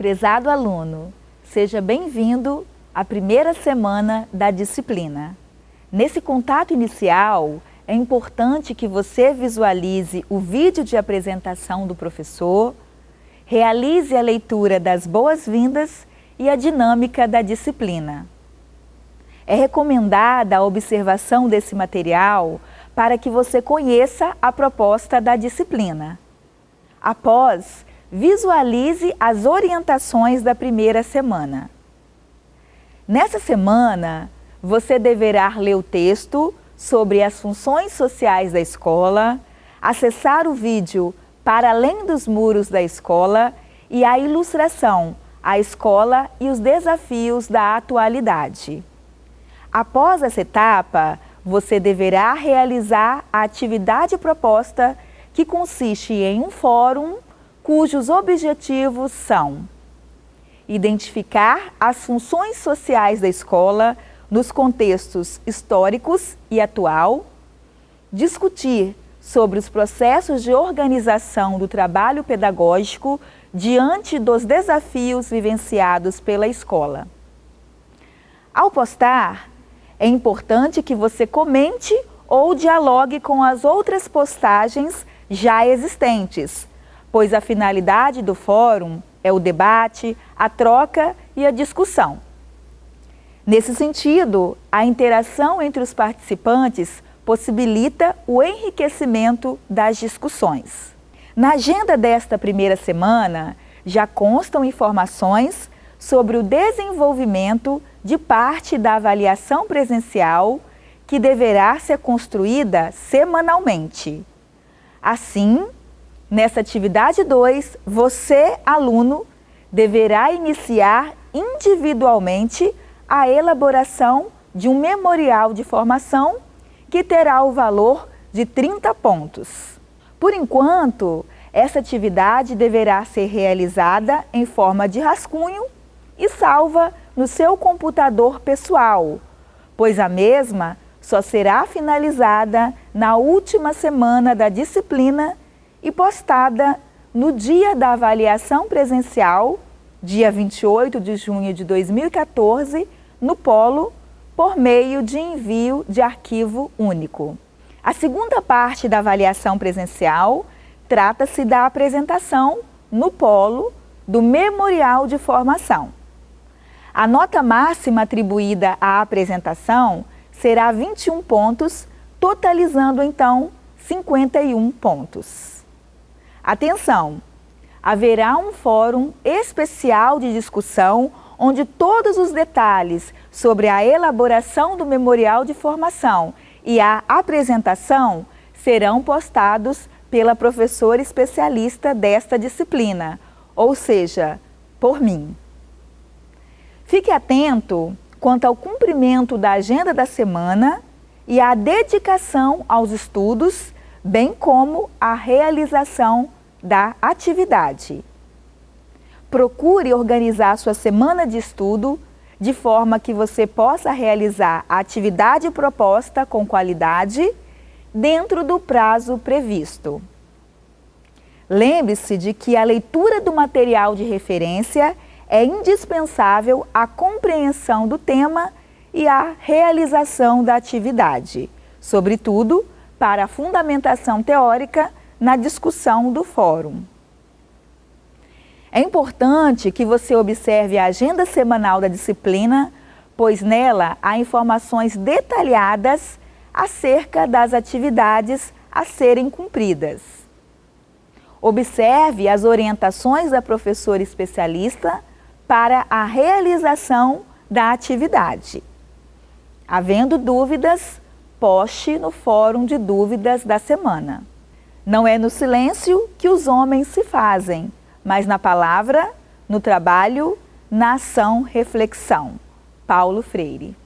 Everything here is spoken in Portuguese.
Prezado aluno, seja bem-vindo à primeira semana da disciplina. Nesse contato inicial, é importante que você visualize o vídeo de apresentação do professor, realize a leitura das boas-vindas e a dinâmica da disciplina. É recomendada a observação desse material para que você conheça a proposta da disciplina. Após, visualize as orientações da primeira semana. Nessa semana, você deverá ler o texto sobre as funções sociais da escola, acessar o vídeo Para Além dos Muros da Escola e a ilustração A Escola e os Desafios da Atualidade. Após essa etapa, você deverá realizar a atividade proposta que consiste em um fórum cujos objetivos são identificar as funções sociais da escola nos contextos históricos e atual, discutir sobre os processos de organização do trabalho pedagógico diante dos desafios vivenciados pela escola. Ao postar, é importante que você comente ou dialogue com as outras postagens já existentes, pois a finalidade do fórum é o debate, a troca e a discussão. Nesse sentido, a interação entre os participantes possibilita o enriquecimento das discussões. Na agenda desta primeira semana, já constam informações sobre o desenvolvimento de parte da avaliação presencial que deverá ser construída semanalmente. Assim, nessa atividade 2, você, aluno, deverá iniciar individualmente a elaboração de um memorial de formação que terá o valor de 30 pontos. Por enquanto, essa atividade deverá ser realizada em forma de rascunho e salva no seu computador pessoal, pois a mesma só será finalizada na última semana da disciplina e postada no dia da avaliação presencial, dia 28 de junho de 2014, no Polo, por meio de envio de arquivo único. A segunda parte da avaliação presencial trata-se da apresentação no Polo do Memorial de Formação. A nota máxima atribuída à apresentação será 21 pontos, totalizando então 51 pontos. Atenção! Haverá um fórum especial de discussão onde todos os detalhes sobre a elaboração do memorial de formação e a apresentação serão postados pela professora especialista desta disciplina, ou seja, por mim. Fique atento quanto ao cumprimento da agenda da semana e à dedicação aos estudos, bem como à realização da atividade. Procure organizar sua semana de estudo de forma que você possa realizar a atividade proposta com qualidade dentro do prazo previsto. Lembre-se de que a leitura do material de referência é indispensável à compreensão do tema e à realização da atividade, sobretudo para a fundamentação teórica na discussão do fórum. É importante que você observe a agenda semanal da disciplina, pois nela há informações detalhadas acerca das atividades a serem cumpridas. Observe as orientações da professora especialista para a realização da atividade. Havendo dúvidas, poste no fórum de dúvidas da semana. Não é no silêncio que os homens se fazem, mas na palavra, no trabalho, na ação, reflexão. Paulo Freire